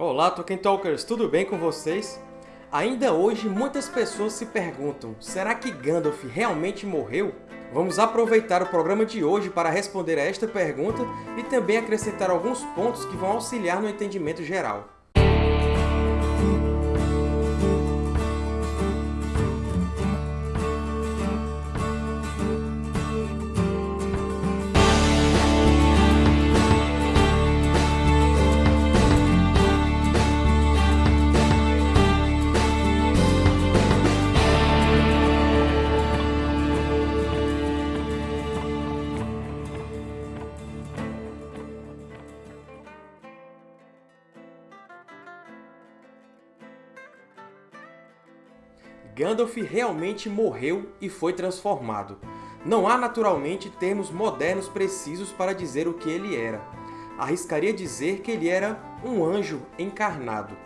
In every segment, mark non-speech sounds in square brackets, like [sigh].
Olá, Tolkien Talkers! Tudo bem com vocês? Ainda hoje, muitas pessoas se perguntam, será que Gandalf realmente morreu? Vamos aproveitar o programa de hoje para responder a esta pergunta e também acrescentar alguns pontos que vão auxiliar no entendimento geral. Gandalf realmente morreu e foi transformado. Não há, naturalmente, termos modernos precisos para dizer o que ele era. Arriscaria dizer que ele era um anjo encarnado.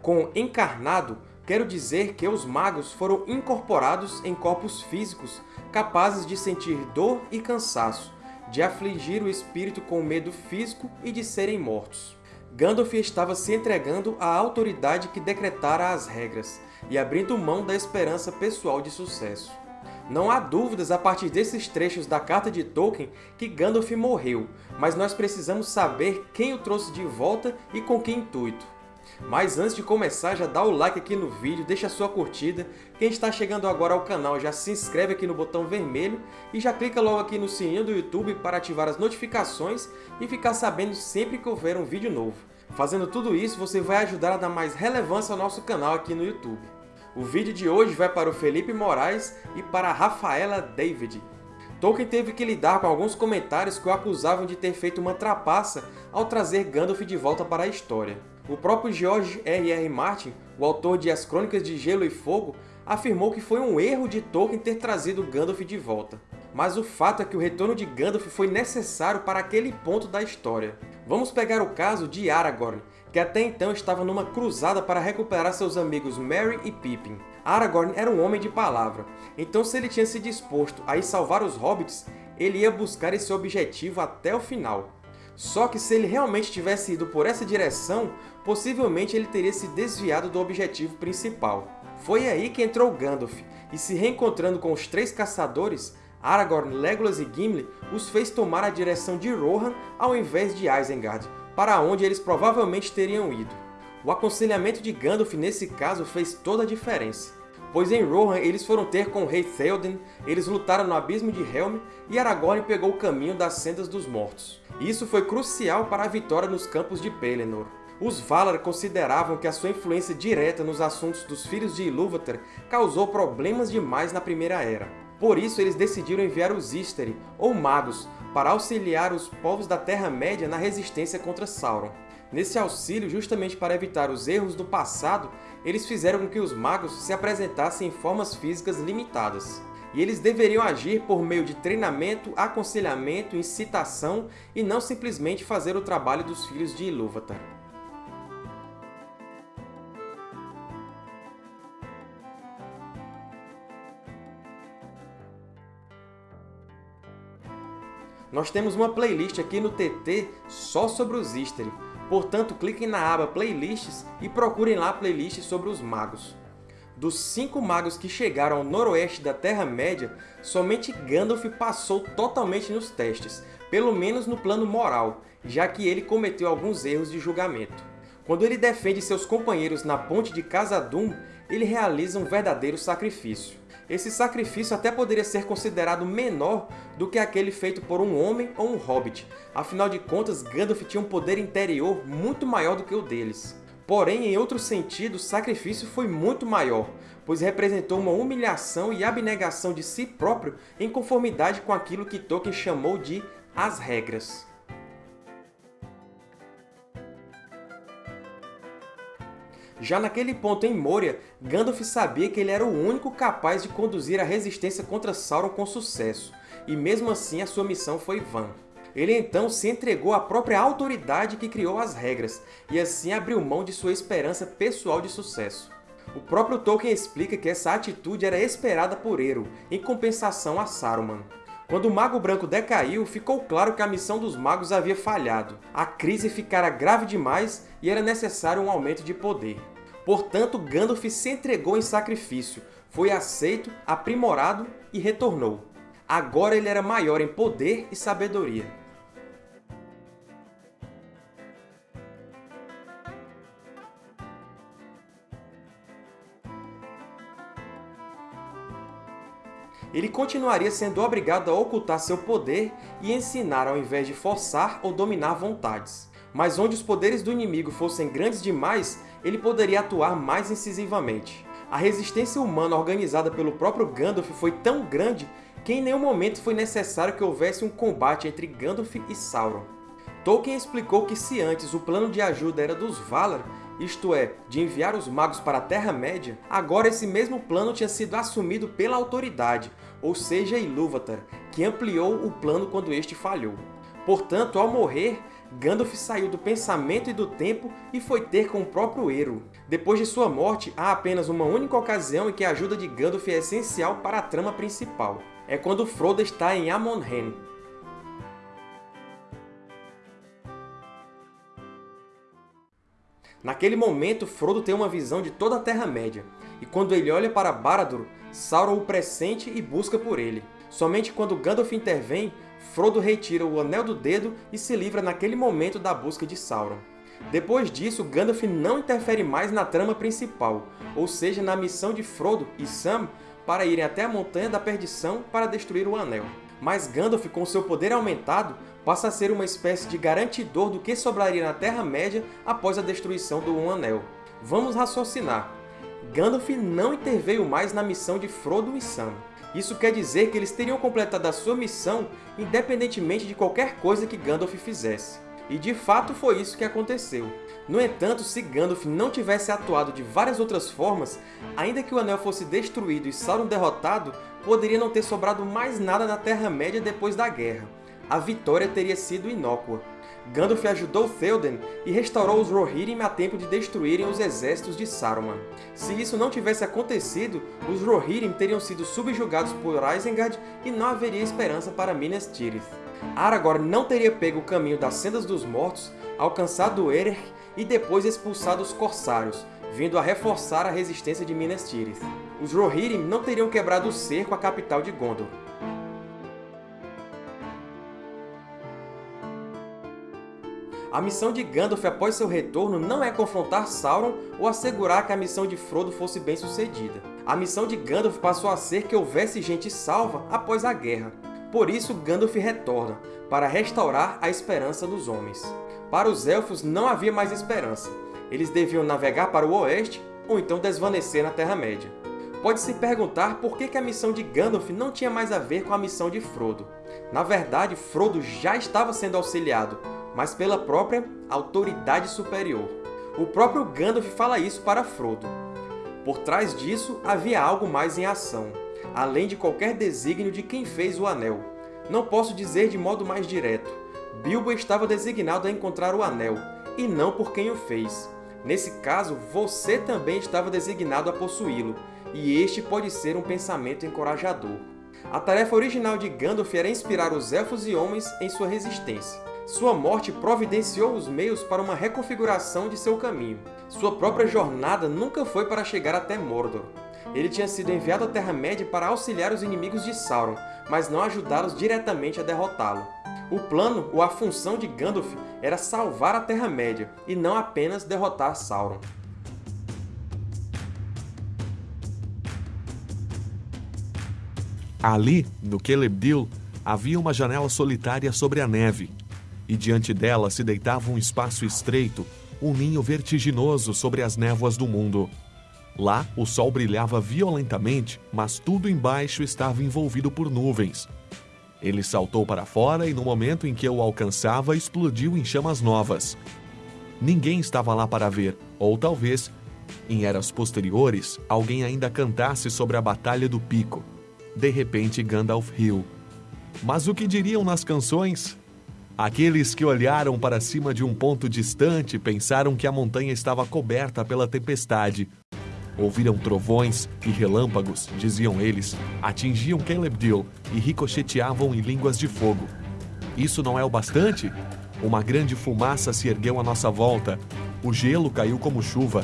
Com encarnado, quero dizer que os magos foram incorporados em corpos físicos capazes de sentir dor e cansaço, de afligir o espírito com medo físico e de serem mortos. Gandalf estava se entregando à autoridade que decretara as regras, e abrindo mão da esperança pessoal de sucesso. Não há dúvidas a partir desses trechos da carta de Tolkien que Gandalf morreu, mas nós precisamos saber quem o trouxe de volta e com que intuito. Mas antes de começar, já dá o like aqui no vídeo, deixa sua curtida. Quem está chegando agora ao canal já se inscreve aqui no botão vermelho e já clica logo aqui no sininho do YouTube para ativar as notificações e ficar sabendo sempre que houver um vídeo novo. Fazendo tudo isso, você vai ajudar a dar mais relevância ao nosso canal aqui no YouTube. O vídeo de hoje vai para o Felipe Moraes e para a Rafaela David. Tolkien teve que lidar com alguns comentários que o acusavam de ter feito uma trapaça ao trazer Gandalf de volta para a história. O próprio George R. R. Martin, o autor de As Crônicas de Gelo e Fogo, afirmou que foi um erro de Tolkien ter trazido Gandalf de volta. Mas o fato é que o retorno de Gandalf foi necessário para aquele ponto da história. Vamos pegar o caso de Aragorn, que até então estava numa cruzada para recuperar seus amigos Merry e Pippin. Aragorn era um homem de palavra, então se ele tinha se disposto a ir salvar os Hobbits, ele ia buscar esse objetivo até o final. Só que se ele realmente tivesse ido por essa direção, possivelmente ele teria se desviado do objetivo principal. Foi aí que entrou Gandalf, e se reencontrando com os três caçadores, Aragorn, Legolas e Gimli os fez tomar a direção de Rohan ao invés de Isengard, para onde eles provavelmente teriam ido. O aconselhamento de Gandalf nesse caso fez toda a diferença, pois em Rohan eles foram ter com o rei Theoden, eles lutaram no Abismo de Helm e Aragorn pegou o caminho das Sendas dos Mortos. Isso foi crucial para a vitória nos campos de Pelennor. Os Valar consideravam que a sua influência direta nos assuntos dos Filhos de Ilúvatar causou problemas demais na Primeira Era. Por isso, eles decidiram enviar os Istari, ou Magos, para auxiliar os povos da Terra-média na resistência contra Sauron. Nesse auxílio, justamente para evitar os erros do passado, eles fizeram com que os magos se apresentassem em formas físicas limitadas. E eles deveriam agir por meio de treinamento, aconselhamento, incitação e não simplesmente fazer o trabalho dos filhos de Ilúvatar. Nós temos uma playlist aqui no TT só sobre os Istari, portanto cliquem na aba Playlists e procurem lá playlists sobre os magos. Dos cinco magos que chegaram ao noroeste da Terra-média, somente Gandalf passou totalmente nos testes, pelo menos no plano moral, já que ele cometeu alguns erros de julgamento. Quando ele defende seus companheiros na ponte de Khazad-dûm, ele realiza um verdadeiro sacrifício. Esse sacrifício até poderia ser considerado menor do que aquele feito por um homem ou um hobbit. Afinal de contas, Gandalf tinha um poder interior muito maior do que o deles. Porém, em outro sentido, o sacrifício foi muito maior, pois representou uma humilhação e abnegação de si próprio em conformidade com aquilo que Tolkien chamou de as regras. Já naquele ponto em Moria, Gandalf sabia que ele era o único capaz de conduzir a resistência contra Sauron com sucesso, e mesmo assim a sua missão foi vã. Ele então se entregou à própria autoridade que criou as regras, e assim abriu mão de sua esperança pessoal de sucesso. O próprio Tolkien explica que essa atitude era esperada por Eru, em compensação a Saruman. Quando o Mago Branco decaiu, ficou claro que a missão dos magos havia falhado. A crise ficara grave demais e era necessário um aumento de poder. Portanto, Gandalf se entregou em sacrifício, foi aceito, aprimorado e retornou. Agora ele era maior em poder e sabedoria. ele continuaria sendo obrigado a ocultar seu poder e ensinar ao invés de forçar ou dominar vontades. Mas onde os poderes do inimigo fossem grandes demais, ele poderia atuar mais incisivamente. A resistência humana organizada pelo próprio Gandalf foi tão grande que em nenhum momento foi necessário que houvesse um combate entre Gandalf e Sauron. Tolkien explicou que se antes o plano de ajuda era dos Valar, isto é, de enviar os magos para a Terra-média, agora esse mesmo plano tinha sido assumido pela autoridade, ou seja, Ilúvatar, que ampliou o plano quando este falhou. Portanto, ao morrer, Gandalf saiu do pensamento e do tempo e foi ter com o próprio Eru. Depois de sua morte, há apenas uma única ocasião em que a ajuda de Gandalf é essencial para a trama principal. É quando Frodo está em Amon-Hen, Naquele momento, Frodo tem uma visão de toda a Terra-média, e quando ele olha para Barad-dûr, Sauron o pressente e busca por ele. Somente quando Gandalf intervém, Frodo retira o Anel do Dedo e se livra naquele momento da busca de Sauron. Depois disso, Gandalf não interfere mais na trama principal, ou seja, na missão de Frodo e Sam para irem até a Montanha da Perdição para destruir o Anel. Mas Gandalf, com seu poder aumentado, passa a ser uma espécie de garantidor do que sobraria na Terra-média após a destruição do Um Anel. Vamos raciocinar. Gandalf não interveio mais na missão de Frodo e Sam. Isso quer dizer que eles teriam completado a sua missão independentemente de qualquer coisa que Gandalf fizesse. E de fato foi isso que aconteceu. No entanto, se Gandalf não tivesse atuado de várias outras formas, ainda que o Anel fosse destruído e Sauron derrotado, poderia não ter sobrado mais nada na Terra-média depois da guerra a vitória teria sido inócua. Gandalf ajudou Théoden e restaurou os Rohirrim a tempo de destruírem os exércitos de Saruman. Se isso não tivesse acontecido, os Rohirrim teriam sido subjugados por Isengard e não haveria esperança para Minas Tirith. Aragorn não teria pego o caminho das Sendas dos Mortos, alcançado Erer e depois expulsado os Corsários, vindo a reforçar a resistência de Minas Tirith. Os Rohirrim não teriam quebrado o cerco à capital de Gondor. A missão de Gandalf após seu retorno não é confrontar Sauron ou assegurar que a missão de Frodo fosse bem sucedida. A missão de Gandalf passou a ser que houvesse gente salva após a guerra. Por isso, Gandalf retorna, para restaurar a esperança dos homens. Para os Elfos não havia mais esperança. Eles deviam navegar para o oeste ou então desvanecer na Terra-média. Pode-se perguntar por que a missão de Gandalf não tinha mais a ver com a missão de Frodo. Na verdade, Frodo já estava sendo auxiliado, mas pela própria autoridade superior. O próprio Gandalf fala isso para Frodo. Por trás disso, havia algo mais em ação, além de qualquer desígnio de quem fez o Anel. Não posso dizer de modo mais direto. Bilbo estava designado a encontrar o Anel, e não por quem o fez. Nesse caso, você também estava designado a possuí-lo, e este pode ser um pensamento encorajador. A tarefa original de Gandalf era inspirar os Elfos e Homens em sua resistência. Sua morte providenciou os meios para uma reconfiguração de seu caminho. Sua própria jornada nunca foi para chegar até Mordor. Ele tinha sido enviado à Terra-média para auxiliar os inimigos de Sauron, mas não ajudá-los diretamente a derrotá-lo. O plano, ou a função de Gandalf, era salvar a Terra-média, e não apenas derrotar Sauron. Ali, no Celebdil, havia uma janela solitária sobre a neve, e diante dela se deitava um espaço estreito, um ninho vertiginoso sobre as névoas do mundo. Lá, o sol brilhava violentamente, mas tudo embaixo estava envolvido por nuvens. Ele saltou para fora e, no momento em que eu o alcançava, explodiu em chamas novas. Ninguém estava lá para ver, ou talvez, em eras posteriores, alguém ainda cantasse sobre a Batalha do Pico. De repente, Gandalf riu. Mas o que diriam nas canções? Aqueles que olharam para cima de um ponto distante pensaram que a montanha estava coberta pela tempestade. Ouviram trovões e relâmpagos, diziam eles, atingiam Caleb Dill e ricocheteavam em línguas de fogo. Isso não é o bastante? Uma grande fumaça se ergueu à nossa volta. O gelo caiu como chuva.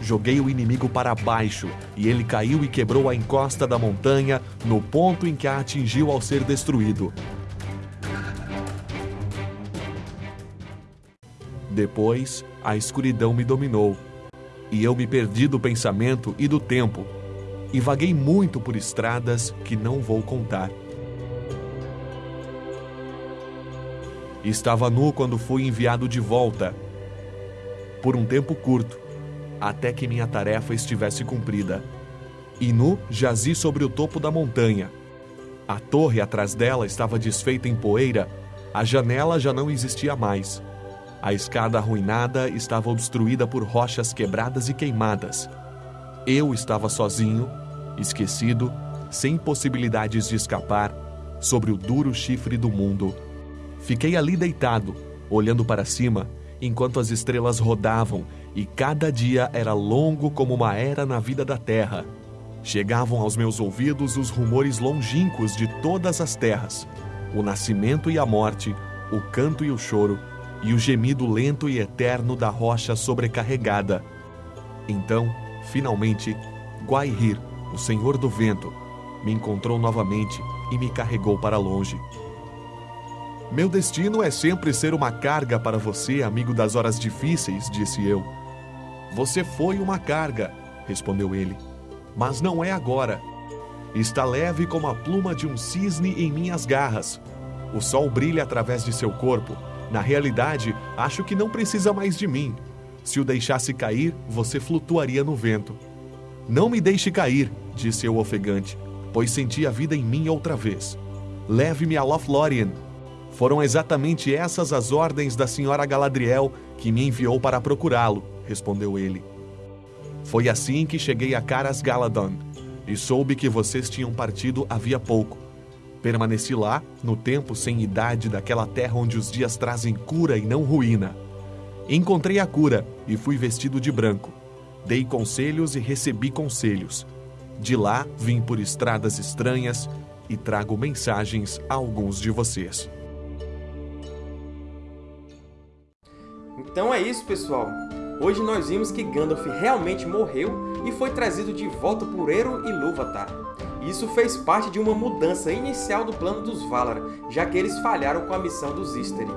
Joguei o inimigo para baixo e ele caiu e quebrou a encosta da montanha no ponto em que a atingiu ao ser destruído. Depois, a escuridão me dominou e eu me perdi do pensamento e do tempo, e vaguei muito por estradas que não vou contar. Estava nu quando fui enviado de volta, por um tempo curto, até que minha tarefa estivesse cumprida. E nu jazi sobre o topo da montanha. A torre atrás dela estava desfeita em poeira, a janela já não existia mais. A escada arruinada estava obstruída por rochas quebradas e queimadas. Eu estava sozinho, esquecido, sem possibilidades de escapar, sobre o duro chifre do mundo. Fiquei ali deitado, olhando para cima, enquanto as estrelas rodavam e cada dia era longo como uma era na vida da terra. Chegavam aos meus ouvidos os rumores longínquos de todas as terras: o nascimento e a morte, o canto e o choro e o gemido lento e eterno da rocha sobrecarregada. Então, finalmente, Guaihir, o senhor do vento, me encontrou novamente e me carregou para longe. Meu destino é sempre ser uma carga para você, amigo das horas difíceis, disse eu. Você foi uma carga, respondeu ele, mas não é agora. Está leve como a pluma de um cisne em minhas garras. O sol brilha através de seu corpo na realidade, acho que não precisa mais de mim. Se o deixasse cair, você flutuaria no vento. Não me deixe cair, disse eu ofegante, pois senti a vida em mim outra vez. Leve-me a Lothlórien. Foram exatamente essas as ordens da senhora Galadriel que me enviou para procurá-lo, respondeu ele. Foi assim que cheguei a Caras Galadon e soube que vocês tinham partido havia pouco. Permaneci lá, no tempo sem idade daquela terra onde os dias trazem cura e não ruína. Encontrei a cura e fui vestido de branco. Dei conselhos e recebi conselhos. De lá vim por estradas estranhas e trago mensagens a alguns de vocês. Então é isso, pessoal. Hoje nós vimos que Gandalf realmente morreu e foi trazido de volta por Ero e Lúvatar. Isso fez parte de uma mudança inicial do plano dos Valar, já que eles falharam com a missão dos Istari.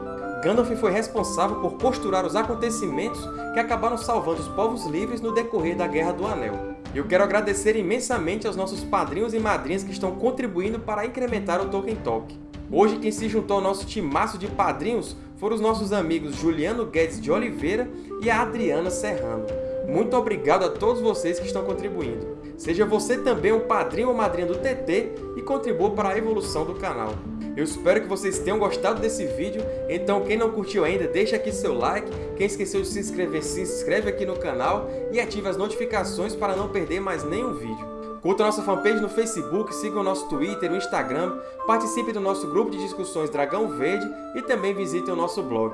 Gandalf foi responsável por costurar os acontecimentos que acabaram salvando os povos livres no decorrer da Guerra do Anel. Eu quero agradecer imensamente aos nossos padrinhos e madrinhas que estão contribuindo para incrementar o Tolkien Talk. Hoje quem se juntou ao nosso timaço de padrinhos foram os nossos amigos Juliano Guedes de Oliveira e a Adriana Serrano. Muito obrigado a todos vocês que estão contribuindo. Seja você também um padrinho ou madrinha do TT e contribua para a evolução do canal. Eu espero que vocês tenham gostado desse vídeo, então quem não curtiu ainda, deixa aqui seu like, quem esqueceu de se inscrever, se inscreve aqui no canal e ative as notificações para não perder mais nenhum vídeo. Curta nossa fanpage no Facebook, siga o nosso Twitter, o Instagram, participe do nosso grupo de discussões Dragão Verde e também visite o nosso blog.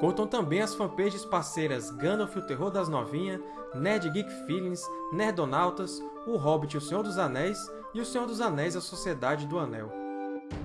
Contam também as fanpages parceiras Gandalf o Terror das Novinhas, Nerd Geek Feelings, Nerdonautas, O Hobbit o Senhor dos Anéis e O Senhor dos Anéis a Sociedade do Anel.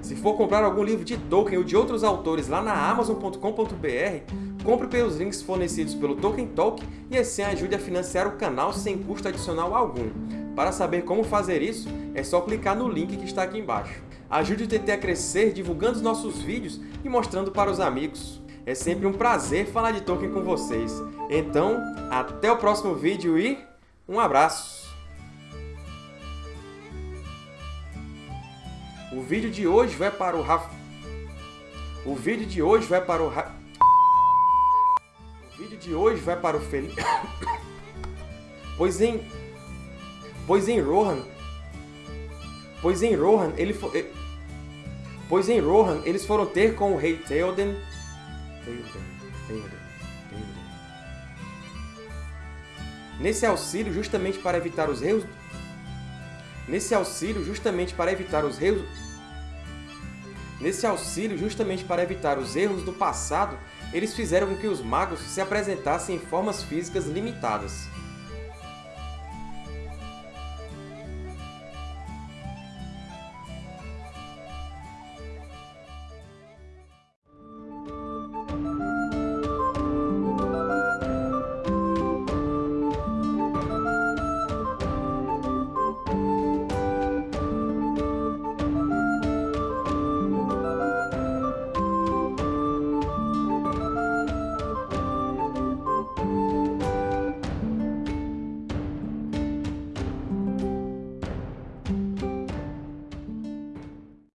Se for comprar algum livro de Tolkien ou de outros autores lá na Amazon.com.br, compre pelos links fornecidos pelo Tolkien Talk e assim ajude a financiar o canal sem custo adicional algum. Para saber como fazer isso, é só clicar no link que está aqui embaixo. Ajude o TT a crescer divulgando os nossos vídeos e mostrando para os amigos. É sempre um prazer falar de Tolkien com vocês. Então, até o próximo vídeo e um abraço! O vídeo de hoje vai para o Rafa... O vídeo de hoje vai para o Ra... O vídeo de hoje vai para o Felipe... [coughs] pois em... Pois em Rohan... Pois em Rohan, ele foi... Pois em Rohan, eles foram ter com o rei Theoden Nesse auxílio, justamente para evitar os erros... Nesse auxílio, justamente para evitar os erros... Nesse auxílio, justamente para evitar os erros do passado, eles fizeram com que os magos se apresentassem em formas físicas limitadas.